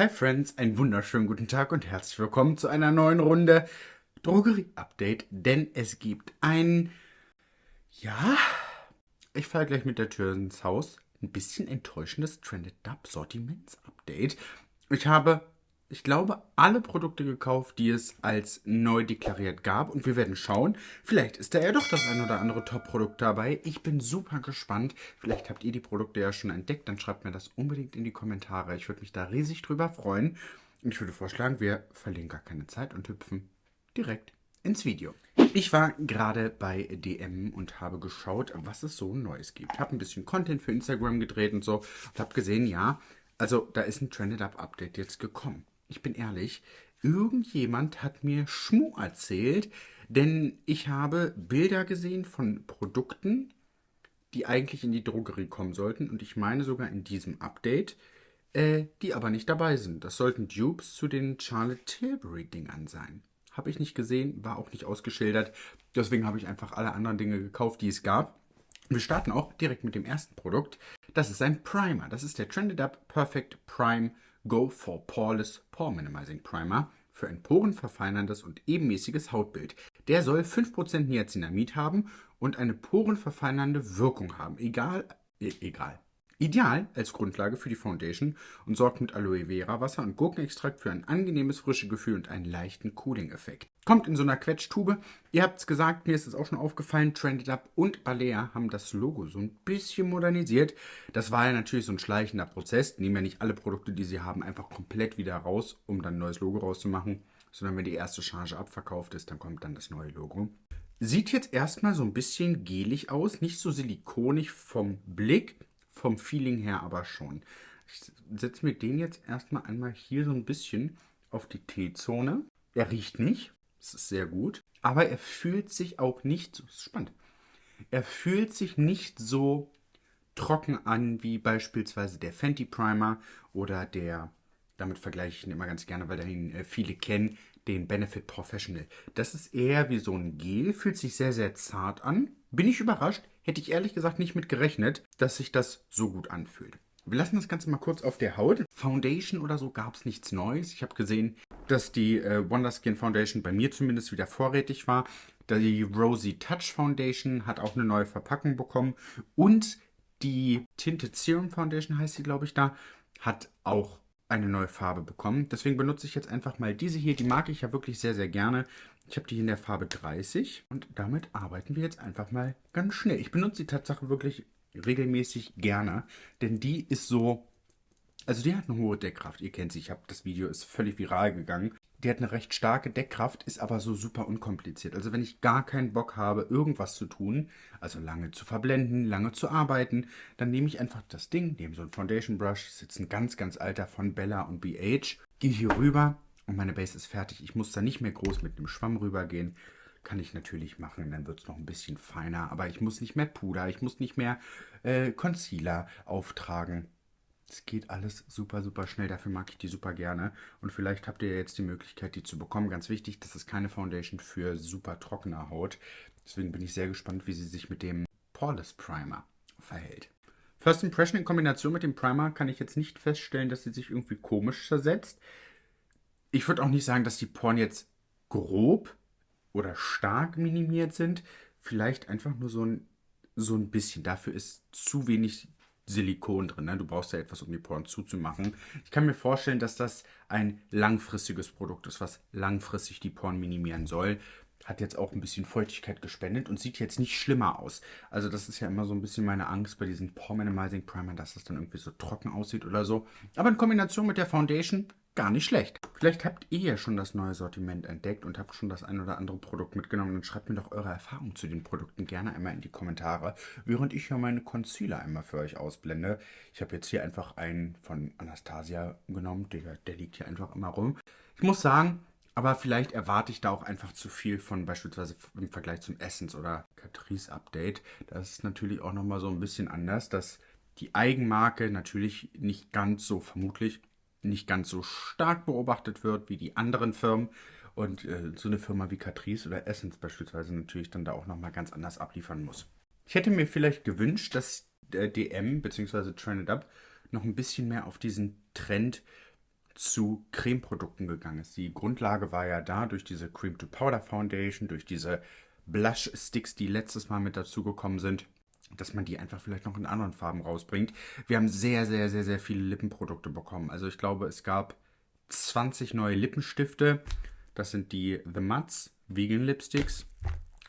Hi Friends, einen wunderschönen guten Tag und herzlich willkommen zu einer neuen Runde Drogerie-Update, denn es gibt ein, ja, ich fahre gleich mit der Tür ins Haus, ein bisschen enttäuschendes Trended Dub Sortiments-Update. Ich habe ich glaube, alle Produkte gekauft, die es als neu deklariert gab. Und wir werden schauen, vielleicht ist da ja doch das ein oder andere Top-Produkt dabei. Ich bin super gespannt. Vielleicht habt ihr die Produkte ja schon entdeckt. Dann schreibt mir das unbedingt in die Kommentare. Ich würde mich da riesig drüber freuen. Und ich würde vorschlagen, wir verlieren gar keine Zeit und hüpfen direkt ins Video. Ich war gerade bei DM und habe geschaut, was es so Neues gibt. Habe ein bisschen Content für Instagram gedreht und so und habe gesehen, ja, also da ist ein Trended Up Update jetzt gekommen ich bin ehrlich, irgendjemand hat mir Schmu erzählt, denn ich habe Bilder gesehen von Produkten, die eigentlich in die Drogerie kommen sollten und ich meine sogar in diesem Update, äh, die aber nicht dabei sind. Das sollten Dupes zu den Charlotte Tilbury Dingern sein. Habe ich nicht gesehen, war auch nicht ausgeschildert. Deswegen habe ich einfach alle anderen Dinge gekauft, die es gab. Wir starten auch direkt mit dem ersten Produkt. Das ist ein Primer. Das ist der Trended Up Perfect Prime Go for Poreless Pore Minimizing Primer für ein porenverfeinerndes und ebenmäßiges Hautbild. Der soll 5% Niacinamid haben und eine porenverfeinernde Wirkung haben. Egal, e egal. Ideal als Grundlage für die Foundation und sorgt mit Aloe Vera Wasser und Gurkenextrakt für ein angenehmes frische Gefühl und einen leichten Cooling-Effekt. Kommt in so einer Quetschtube. Ihr habt es gesagt, mir ist es auch schon aufgefallen, Trended Up und Balea haben das Logo so ein bisschen modernisiert. Das war ja natürlich so ein schleichender Prozess. Nehmen ja nicht alle Produkte, die sie haben, einfach komplett wieder raus, um dann ein neues Logo rauszumachen. Sondern wenn die erste Charge abverkauft ist, dann kommt dann das neue Logo. Sieht jetzt erstmal so ein bisschen gelig aus, nicht so silikonig vom Blick, vom Feeling her aber schon. Ich setze mir den jetzt erstmal einmal hier so ein bisschen auf die T-Zone. Er riecht nicht, das ist sehr gut, aber er fühlt sich auch nicht, so spannend, er fühlt sich nicht so trocken an wie beispielsweise der Fenty Primer oder der, damit vergleiche ich ihn immer ganz gerne, weil dahin äh, viele kennen, den Benefit Professional. Das ist eher wie so ein Gel, fühlt sich sehr, sehr zart an. Bin ich überrascht, hätte ich ehrlich gesagt nicht mit gerechnet, dass sich das so gut anfühlt. Wir lassen das Ganze mal kurz auf der Haut. Foundation oder so gab es nichts Neues. Ich habe gesehen, dass die äh, Wonder Skin Foundation bei mir zumindest wieder vorrätig war. Die Rosy Touch Foundation hat auch eine neue Verpackung bekommen. Und die Tinted Serum Foundation heißt sie, glaube ich, da, hat auch eine neue Farbe bekommen. Deswegen benutze ich jetzt einfach mal diese hier. Die mag ich ja wirklich sehr, sehr gerne. Ich habe die in der Farbe 30 und damit arbeiten wir jetzt einfach mal ganz schnell. Ich benutze die Tatsache wirklich regelmäßig gerne, denn die ist so, also die hat eine hohe Deckkraft. Ihr kennt sie, ich habe das Video ist völlig viral gegangen. Die hat eine recht starke Deckkraft, ist aber so super unkompliziert. Also wenn ich gar keinen Bock habe, irgendwas zu tun, also lange zu verblenden, lange zu arbeiten, dann nehme ich einfach das Ding, nehme so ein Foundation Brush, das ist jetzt ein ganz, ganz alter von Bella und BH, gehe hier rüber und meine Base ist fertig. Ich muss da nicht mehr groß mit einem Schwamm rübergehen. Kann ich natürlich machen, dann wird es noch ein bisschen feiner. Aber ich muss nicht mehr Puder, ich muss nicht mehr äh, Concealer auftragen. Es geht alles super, super schnell. Dafür mag ich die super gerne. Und vielleicht habt ihr jetzt die Möglichkeit, die zu bekommen. Ganz wichtig, das ist keine Foundation für super trockene Haut. Deswegen bin ich sehr gespannt, wie sie sich mit dem Poreless Primer verhält. First Impression in Kombination mit dem Primer kann ich jetzt nicht feststellen, dass sie sich irgendwie komisch zersetzt. Ich würde auch nicht sagen, dass die Poren jetzt grob oder stark minimiert sind. Vielleicht einfach nur so ein, so ein bisschen. Dafür ist zu wenig Silikon drin. Ne? Du brauchst ja etwas, um die Poren zuzumachen. Ich kann mir vorstellen, dass das ein langfristiges Produkt ist, was langfristig die Poren minimieren soll. Hat jetzt auch ein bisschen Feuchtigkeit gespendet und sieht jetzt nicht schlimmer aus. Also das ist ja immer so ein bisschen meine Angst bei diesen Pore Minimizing Primer, dass das dann irgendwie so trocken aussieht oder so. Aber in Kombination mit der Foundation gar nicht schlecht. Vielleicht habt ihr ja schon das neue Sortiment entdeckt und habt schon das ein oder andere Produkt mitgenommen. Dann schreibt mir doch eure Erfahrungen zu den Produkten gerne einmal in die Kommentare, während ich ja meine Concealer einmal für euch ausblende. Ich habe jetzt hier einfach einen von Anastasia genommen, der, der liegt hier einfach immer rum. Ich muss sagen, aber vielleicht erwarte ich da auch einfach zu viel von beispielsweise im Vergleich zum Essence oder Catrice Update. Das ist natürlich auch nochmal so ein bisschen anders, dass die Eigenmarke natürlich nicht ganz so vermutlich nicht ganz so stark beobachtet wird wie die anderen Firmen. Und äh, so eine Firma wie Catrice oder Essence beispielsweise natürlich dann da auch nochmal ganz anders abliefern muss. Ich hätte mir vielleicht gewünscht, dass der DM bzw. Trended Up noch ein bisschen mehr auf diesen Trend zu Cremeprodukten gegangen ist. Die Grundlage war ja da durch diese Cream to Powder Foundation, durch diese Blush Sticks, die letztes Mal mit dazugekommen sind, dass man die einfach vielleicht noch in anderen Farben rausbringt. Wir haben sehr, sehr, sehr, sehr viele Lippenprodukte bekommen. Also ich glaube, es gab 20 neue Lippenstifte. Das sind die The Mats Vegan Lipsticks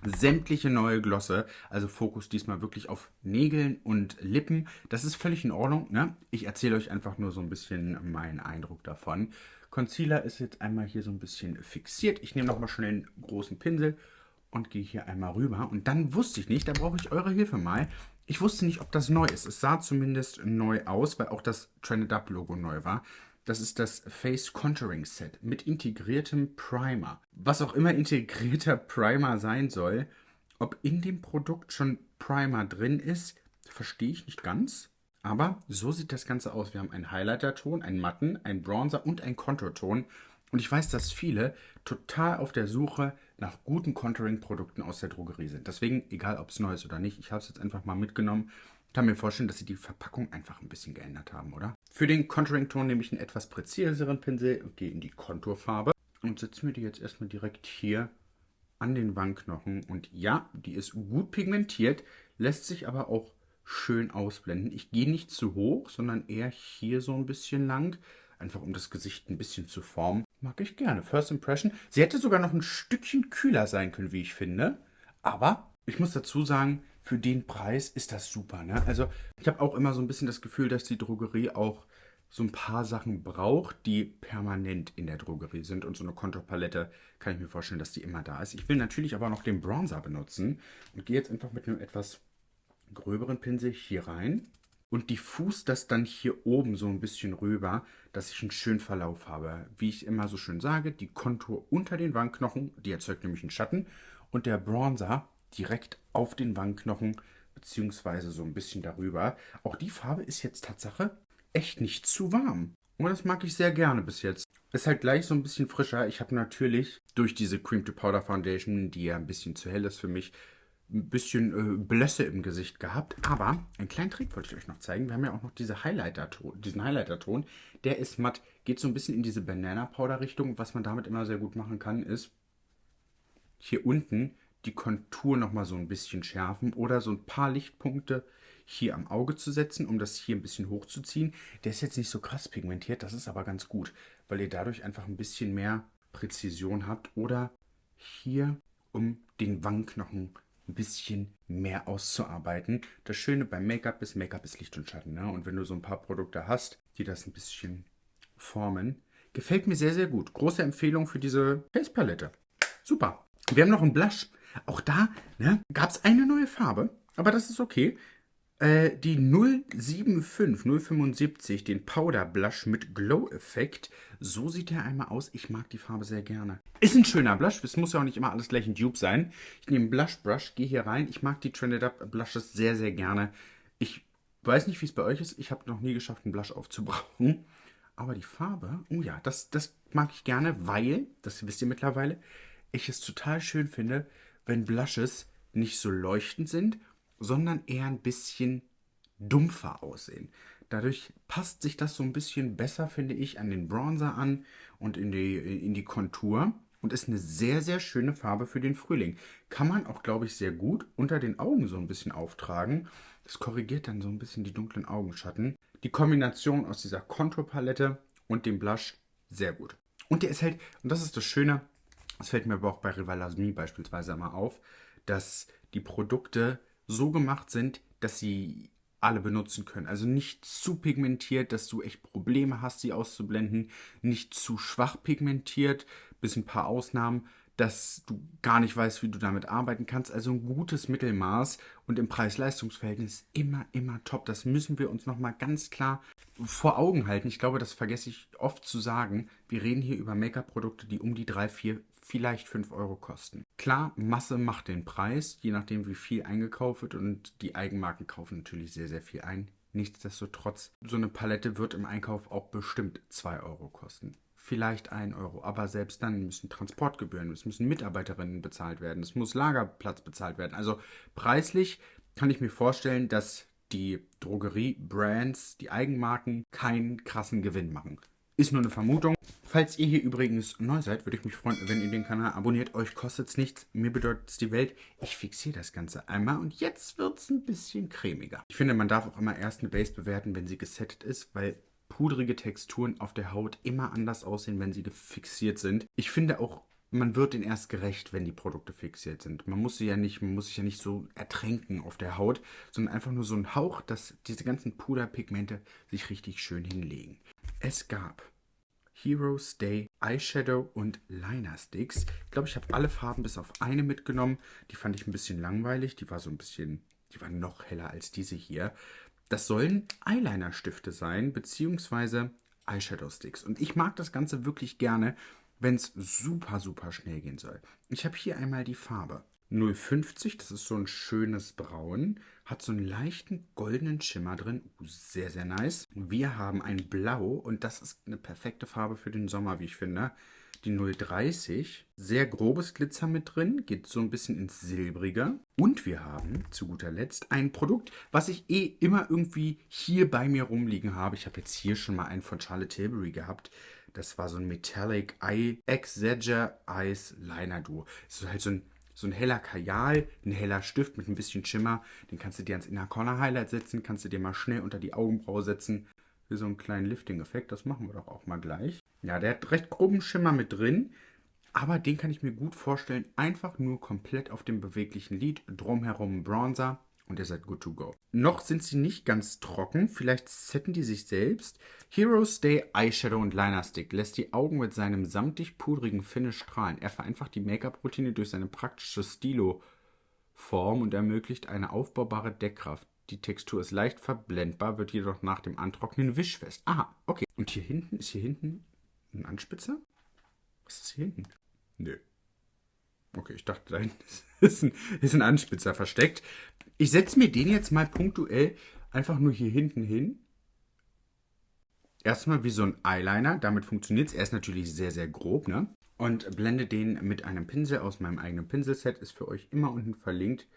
sämtliche neue Glosse. Also Fokus diesmal wirklich auf Nägeln und Lippen. Das ist völlig in Ordnung. Ne? Ich erzähle euch einfach nur so ein bisschen meinen Eindruck davon. Concealer ist jetzt einmal hier so ein bisschen fixiert. Ich nehme nochmal schnell einen großen Pinsel und gehe hier einmal rüber. Und dann wusste ich nicht, da brauche ich eure Hilfe mal. Ich wusste nicht, ob das neu ist. Es sah zumindest neu aus, weil auch das Trended Up Logo neu war. Das ist das Face Contouring Set mit integriertem Primer. Was auch immer integrierter Primer sein soll, ob in dem Produkt schon Primer drin ist, verstehe ich nicht ganz. Aber so sieht das Ganze aus. Wir haben einen Highlighter-Ton, einen Matten, einen Bronzer und einen Contour-Ton. Und ich weiß, dass viele total auf der Suche nach guten Contouring-Produkten aus der Drogerie sind. Deswegen, egal ob es neu ist oder nicht, ich habe es jetzt einfach mal mitgenommen kann mir vorstellen, dass sie die Verpackung einfach ein bisschen geändert haben, oder? Für den Contouring-Ton nehme ich einen etwas präziseren Pinsel und gehe in die Konturfarbe und setze mir die jetzt erstmal direkt hier an den Wangenknochen. Und ja, die ist gut pigmentiert, lässt sich aber auch schön ausblenden. Ich gehe nicht zu hoch, sondern eher hier so ein bisschen lang, einfach um das Gesicht ein bisschen zu formen. Mag ich gerne. First Impression. Sie hätte sogar noch ein Stückchen kühler sein können, wie ich finde. Aber ich muss dazu sagen, für den Preis ist das super. Ne? Also ich habe auch immer so ein bisschen das Gefühl, dass die Drogerie auch so ein paar Sachen braucht, die permanent in der Drogerie sind. Und so eine Konturpalette kann ich mir vorstellen, dass die immer da ist. Ich will natürlich aber noch den Bronzer benutzen und gehe jetzt einfach mit einem etwas gröberen Pinsel hier rein und diffus das dann hier oben so ein bisschen rüber, dass ich einen schönen Verlauf habe. Wie ich immer so schön sage, die Kontur unter den Wangenknochen, die erzeugt nämlich einen Schatten und der Bronzer direkt auf den Wangenknochen beziehungsweise so ein bisschen darüber. Auch die Farbe ist jetzt Tatsache echt nicht zu warm. Und das mag ich sehr gerne bis jetzt. Ist halt gleich so ein bisschen frischer. Ich habe natürlich durch diese Cream to Powder Foundation, die ja ein bisschen zu hell ist für mich, ein bisschen äh, Blösse im Gesicht gehabt. Aber einen kleinen Trick wollte ich euch noch zeigen. Wir haben ja auch noch diese Highlighter -Ton, diesen Highlighter-Ton. Der ist matt, geht so ein bisschen in diese Banana Powder Richtung. Was man damit immer sehr gut machen kann, ist hier unten die Kontur nochmal so ein bisschen schärfen oder so ein paar Lichtpunkte hier am Auge zu setzen, um das hier ein bisschen hochzuziehen. Der ist jetzt nicht so krass pigmentiert, das ist aber ganz gut, weil ihr dadurch einfach ein bisschen mehr Präzision habt oder hier, um den Wangenknochen ein bisschen mehr auszuarbeiten. Das Schöne beim Make-up ist, Make-up ist Licht und Schatten. Ne? Und wenn du so ein paar Produkte hast, die das ein bisschen formen, gefällt mir sehr, sehr gut. Große Empfehlung für diese Face-Palette. Super. Wir haben noch einen Blush. Auch da ne, gab es eine neue Farbe, aber das ist okay. Äh, die 075, 075, den Powder Blush mit Glow-Effekt. So sieht der einmal aus. Ich mag die Farbe sehr gerne. Ist ein schöner Blush. Es muss ja auch nicht immer alles gleich ein Dupe sein. Ich nehme Blush Brush, gehe hier rein. Ich mag die Trended Up Blushes sehr, sehr gerne. Ich weiß nicht, wie es bei euch ist. Ich habe noch nie geschafft, einen Blush aufzubrauchen. Aber die Farbe, oh ja, das, das mag ich gerne, weil, das wisst ihr mittlerweile, ich es total schön finde, wenn Blushes nicht so leuchtend sind, sondern eher ein bisschen dumpfer aussehen. Dadurch passt sich das so ein bisschen besser, finde ich, an den Bronzer an und in die, in die Kontur und ist eine sehr, sehr schöne Farbe für den Frühling. Kann man auch, glaube ich, sehr gut unter den Augen so ein bisschen auftragen. Das korrigiert dann so ein bisschen die dunklen Augenschatten. Die Kombination aus dieser Konturpalette und dem Blush, sehr gut. Und der ist halt, und das ist das Schöne, es fällt mir aber auch bei Rivalasmi beispielsweise mal auf, dass die Produkte so gemacht sind, dass sie alle benutzen können. Also nicht zu pigmentiert, dass du echt Probleme hast, sie auszublenden. Nicht zu schwach pigmentiert, bis ein paar Ausnahmen, dass du gar nicht weißt, wie du damit arbeiten kannst. Also ein gutes Mittelmaß und im Preis-Leistungs-Verhältnis immer, immer top. Das müssen wir uns nochmal ganz klar vor Augen halten. Ich glaube, das vergesse ich oft zu sagen. Wir reden hier über Make-up-Produkte, die um die 3, 4, vielleicht 5 Euro kosten. Klar, Masse macht den Preis, je nachdem wie viel eingekauft wird und die Eigenmarken kaufen natürlich sehr, sehr viel ein. Nichtsdestotrotz, so eine Palette wird im Einkauf auch bestimmt 2 Euro kosten. Vielleicht 1 Euro, aber selbst dann müssen Transportgebühren, es müssen Mitarbeiterinnen bezahlt werden, es muss Lagerplatz bezahlt werden. Also preislich kann ich mir vorstellen, dass die Drogerie-Brands, die Eigenmarken keinen krassen Gewinn machen Ist nur eine Vermutung. Falls ihr hier übrigens neu seid, würde ich mich freuen, wenn ihr den Kanal abonniert. Euch kostet es nichts, mir bedeutet es die Welt. Ich fixiere das Ganze einmal und jetzt wird es ein bisschen cremiger. Ich finde, man darf auch immer erst eine Base bewerten, wenn sie gesettet ist, weil pudrige Texturen auf der Haut immer anders aussehen, wenn sie fixiert sind. Ich finde auch, man wird den erst gerecht, wenn die Produkte fixiert sind. Man muss sie ja nicht, man muss sich ja nicht so ertränken auf der Haut, sondern einfach nur so ein Hauch, dass diese ganzen Puderpigmente sich richtig schön hinlegen. Es gab Heroes Day Eyeshadow und Liner Sticks. Ich glaube, ich habe alle Farben bis auf eine mitgenommen. Die fand ich ein bisschen langweilig. Die war so ein bisschen, die war noch heller als diese hier. Das sollen Eyeliner-Stifte sein, beziehungsweise Eyeshadow Sticks. Und ich mag das Ganze wirklich gerne, wenn es super, super schnell gehen soll. Ich habe hier einmal die Farbe 050, das ist so ein schönes Braun, hat so einen leichten goldenen Schimmer drin, uh, sehr, sehr nice. Wir haben ein Blau und das ist eine perfekte Farbe für den Sommer, wie ich finde. Die 030, sehr grobes Glitzer mit drin, geht so ein bisschen ins Silbrige. Und wir haben zu guter Letzt ein Produkt, was ich eh immer irgendwie hier bei mir rumliegen habe. Ich habe jetzt hier schon mal einen von Charlotte Tilbury gehabt. Das war so ein Metallic Eye Exagger Eyes Liner Duo. Das ist halt so ein, so ein heller Kajal, ein heller Stift mit ein bisschen Schimmer. Den kannst du dir ans Inner Corner Highlight setzen, kannst du dir mal schnell unter die Augenbraue setzen. Für so einen kleinen Lifting-Effekt. Das machen wir doch auch mal gleich. Ja, der hat recht groben Schimmer mit drin. Aber den kann ich mir gut vorstellen, einfach nur komplett auf dem beweglichen Lid, drumherum Bronzer und ihr seid good to go. Noch sind sie nicht ganz trocken, vielleicht setten die sich selbst. Heroes Day Eyeshadow und Liner Stick lässt die Augen mit seinem samtig pudrigen Finish strahlen. Er vereinfacht die Make-up-Routine durch seine praktische Stilo-Form und ermöglicht eine aufbaubare Deckkraft. Die Textur ist leicht verblendbar, wird jedoch nach dem Antrocknen wischfest. Aha, okay. Und hier hinten, ist hier hinten ein Anspitzer? Was ist hier hinten? Nö. Okay, ich dachte, da ist ein, ist ein Anspitzer versteckt. Ich setze mir den jetzt mal punktuell einfach nur hier hinten hin. Erstmal wie so ein Eyeliner, damit funktioniert es. Er ist natürlich sehr, sehr grob, ne? Und blende den mit einem Pinsel aus meinem eigenen Pinselset, ist für euch immer unten verlinkt,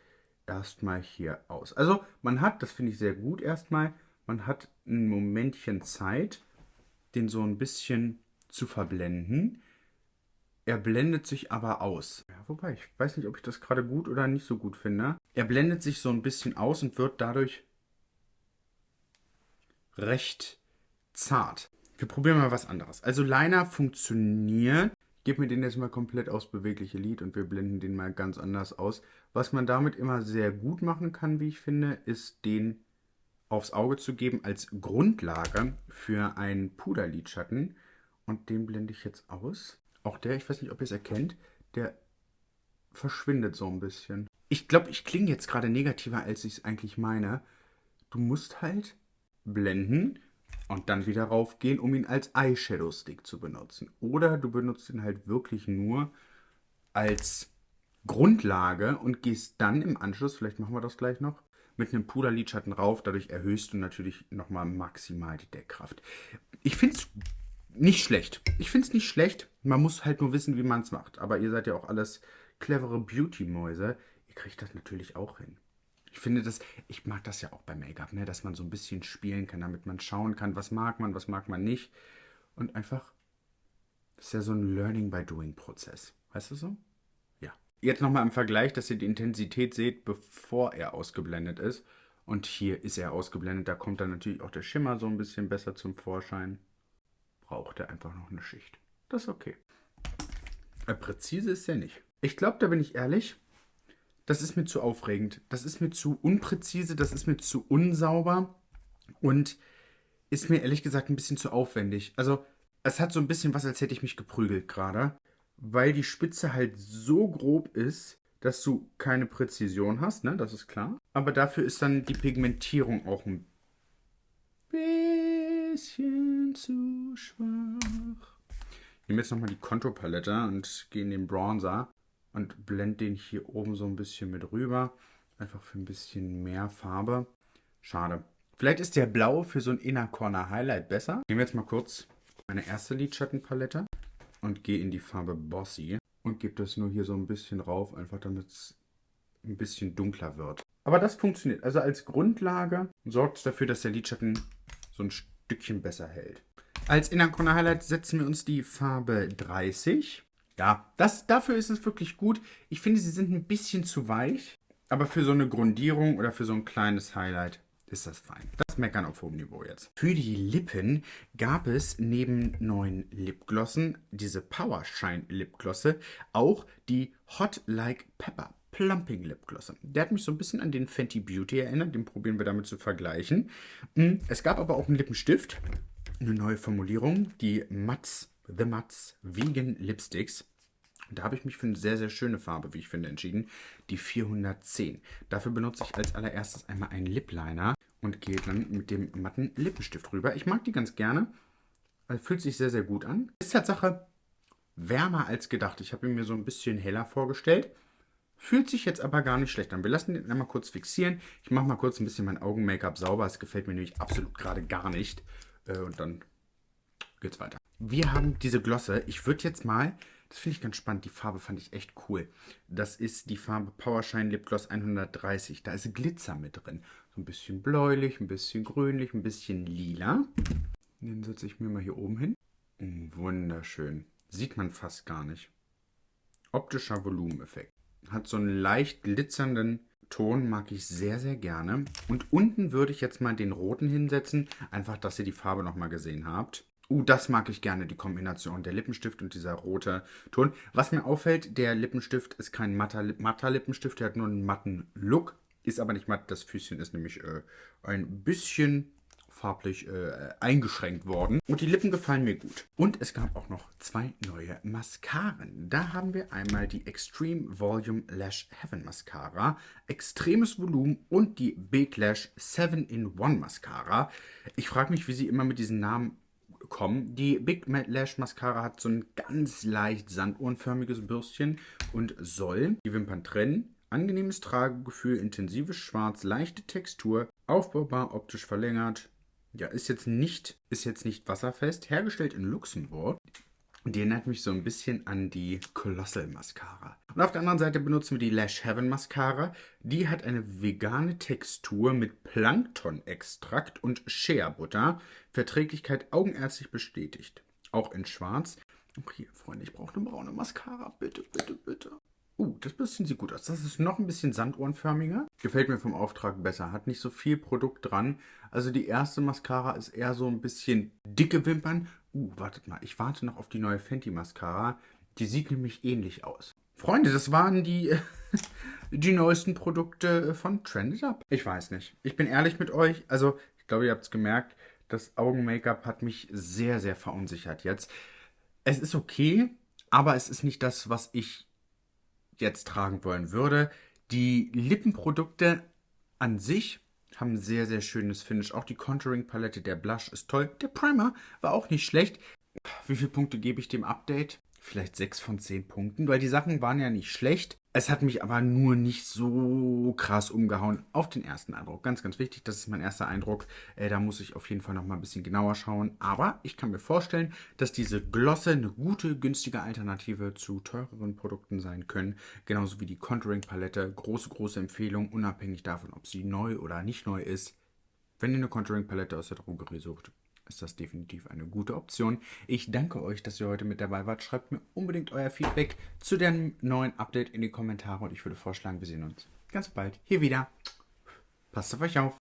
erstmal hier aus. Also man hat, das finde ich sehr gut erstmal, man hat ein Momentchen Zeit, den so ein bisschen zu verblenden. Er blendet sich aber aus. Ja, wobei, ich weiß nicht, ob ich das gerade gut oder nicht so gut finde. Er blendet sich so ein bisschen aus und wird dadurch recht zart. Wir probieren mal was anderes. Also Liner funktioniert. Ich gebe mir den jetzt mal komplett aufs bewegliche Lid und wir blenden den mal ganz anders aus. Was man damit immer sehr gut machen kann, wie ich finde, ist den aufs Auge zu geben als Grundlage für einen Puderlidschatten. Und den blende ich jetzt aus. Auch der, ich weiß nicht, ob ihr es erkennt, der verschwindet so ein bisschen. Ich glaube, ich klinge jetzt gerade negativer, als ich es eigentlich meine. Du musst halt blenden und dann wieder raufgehen, um ihn als Eyeshadow Stick zu benutzen. Oder du benutzt ihn halt wirklich nur als Grundlage und gehst dann im Anschluss, vielleicht machen wir das gleich noch, mit einem Puderlidschatten rauf. Dadurch erhöhst du natürlich nochmal maximal die Deckkraft. Ich finde es nicht schlecht. Ich finde es nicht schlecht. Man muss halt nur wissen, wie man es macht. Aber ihr seid ja auch alles clevere Beauty-Mäuse. Ihr kriegt das natürlich auch hin. Ich finde das, ich mag das ja auch bei Make-up, ne? dass man so ein bisschen spielen kann, damit man schauen kann, was mag man, was mag man nicht. Und einfach, das ist ja so ein Learning by Doing Prozess. Weißt du so? Ja. Jetzt nochmal im Vergleich, dass ihr die Intensität seht, bevor er ausgeblendet ist. Und hier ist er ausgeblendet, da kommt dann natürlich auch der Schimmer so ein bisschen besser zum Vorschein braucht er einfach noch eine Schicht. Das ist okay. Aber präzise ist er nicht. Ich glaube, da bin ich ehrlich, das ist mir zu aufregend. Das ist mir zu unpräzise, das ist mir zu unsauber und ist mir ehrlich gesagt ein bisschen zu aufwendig. Also, es hat so ein bisschen was, als hätte ich mich geprügelt gerade, weil die Spitze halt so grob ist, dass du keine Präzision hast, ne? Das ist klar. Aber dafür ist dann die Pigmentierung auch ein bisschen zu schwach. Ich nehme jetzt nochmal die Kontopalette und gehe in den Bronzer und blende den hier oben so ein bisschen mit rüber. Einfach für ein bisschen mehr Farbe. Schade. Vielleicht ist der Blau für so ein Inner Corner Highlight besser. Ich nehme jetzt mal kurz meine erste Lidschattenpalette und gehe in die Farbe Bossy und gebe das nur hier so ein bisschen rauf, einfach damit es ein bisschen dunkler wird. Aber das funktioniert. Also als Grundlage sorgt es dafür, dass der Lidschatten so ein Stückchen besser hält. Als Innerkorner Highlight setzen wir uns die Farbe 30. Ja, das, dafür ist es wirklich gut. Ich finde, sie sind ein bisschen zu weich. Aber für so eine Grundierung oder für so ein kleines Highlight ist das fein. Das Meckern auf hohem Niveau jetzt. Für die Lippen gab es neben neuen Lipglossen, diese Power Shine Lipglosse, auch die Hot Like Pepper Plumping Lipglosse. Der hat mich so ein bisschen an den Fenty Beauty erinnert. Den probieren wir damit zu vergleichen. Hm, es gab aber auch einen Lippenstift. Eine neue Formulierung. Die Mats, The Mats Vegan Lipsticks. Da habe ich mich für eine sehr, sehr schöne Farbe, wie ich finde, entschieden. Die 410. Dafür benutze ich als allererstes einmal einen Lip Liner und gehe dann mit dem matten Lippenstift rüber. Ich mag die ganz gerne. Fühlt sich sehr, sehr gut an. Ist Tatsache wärmer als gedacht. Ich habe ihn mir so ein bisschen heller vorgestellt. Fühlt sich jetzt aber gar nicht schlecht an. Wir lassen den einmal kurz fixieren. Ich mache mal kurz ein bisschen mein Augen-Make-up sauber. Es gefällt mir nämlich absolut gerade gar nicht. Äh, und dann geht's weiter. Wir haben diese Glosse. Ich würde jetzt mal das finde ich ganz spannend. Die Farbe fand ich echt cool. Das ist die Farbe Powershine Lip Gloss 130. Da ist Glitzer mit drin. So ein bisschen bläulich, ein bisschen grünlich, ein bisschen lila. Den setze ich mir mal hier oben hin. Oh, wunderschön. Sieht man fast gar nicht. Optischer Volumeneffekt. Hat so einen leicht glitzernden Ton, mag ich sehr, sehr gerne. Und unten würde ich jetzt mal den roten hinsetzen. Einfach, dass ihr die Farbe nochmal gesehen habt. Uh, das mag ich gerne, die Kombination. Der Lippenstift und dieser rote Ton. Was mir auffällt, der Lippenstift ist kein matter, matter Lippenstift, der hat nur einen matten Look. Ist aber nicht matt, das Füßchen ist nämlich äh, ein bisschen farblich äh, eingeschränkt worden. Und die Lippen gefallen mir gut. Und es gab auch noch zwei neue Mascaren. Da haben wir einmal die Extreme Volume Lash Heaven Mascara, extremes Volumen und die Big Lash 7-in-1 Mascara. Ich frage mich, wie sie immer mit diesen Namen kommen. Die Big Lash Mascara hat so ein ganz leicht sanduhrenförmiges Bürstchen und soll die Wimpern trennen. Angenehmes Tragegefühl, intensives Schwarz, leichte Textur, aufbaubar, optisch verlängert. Ja, ist jetzt nicht, ist jetzt nicht wasserfest. Hergestellt in Luxemburg. Die erinnert mich so ein bisschen an die Colossal Mascara. Und auf der anderen Seite benutzen wir die Lash Heaven Mascara. Die hat eine vegane Textur mit Plankton-Extrakt und Shea Butter. Verträglichkeit augenärztlich bestätigt. Auch in schwarz. Hier, Freunde, ich brauche eine braune Mascara. Bitte, bitte, bitte. Uh, das bisschen sieht gut aus. Das ist noch ein bisschen sanduhrenförmiger. Gefällt mir vom Auftrag besser. Hat nicht so viel Produkt dran. Also die erste Mascara ist eher so ein bisschen dicke Wimpern Uh, wartet mal. Ich warte noch auf die neue Fenty Mascara. Die sieht nämlich ähnlich aus. Freunde, das waren die, die neuesten Produkte von Trended Up. Ich weiß nicht. Ich bin ehrlich mit euch. Also, ich glaube, ihr habt es gemerkt. Das Augen-Make-up hat mich sehr, sehr verunsichert jetzt. Es ist okay, aber es ist nicht das, was ich jetzt tragen wollen würde. Die Lippenprodukte an sich haben sehr, sehr schönes Finish. Auch die Contouring-Palette, der Blush ist toll. Der Primer war auch nicht schlecht. Wie viele Punkte gebe ich dem Update? Vielleicht 6 von 10 Punkten, weil die Sachen waren ja nicht schlecht. Es hat mich aber nur nicht so krass umgehauen auf den ersten Eindruck. Ganz, ganz wichtig, das ist mein erster Eindruck. Äh, da muss ich auf jeden Fall noch mal ein bisschen genauer schauen. Aber ich kann mir vorstellen, dass diese Glosse eine gute, günstige Alternative zu teureren Produkten sein können. Genauso wie die Contouring Palette. Große, große Empfehlung, unabhängig davon, ob sie neu oder nicht neu ist. Wenn ihr eine Contouring Palette aus der Drogerie sucht, ist das definitiv eine gute Option. Ich danke euch, dass ihr heute mit dabei wart. Schreibt mir unbedingt euer Feedback zu dem neuen Update in die Kommentare und ich würde vorschlagen, wir sehen uns ganz bald hier wieder. Passt auf euch auf.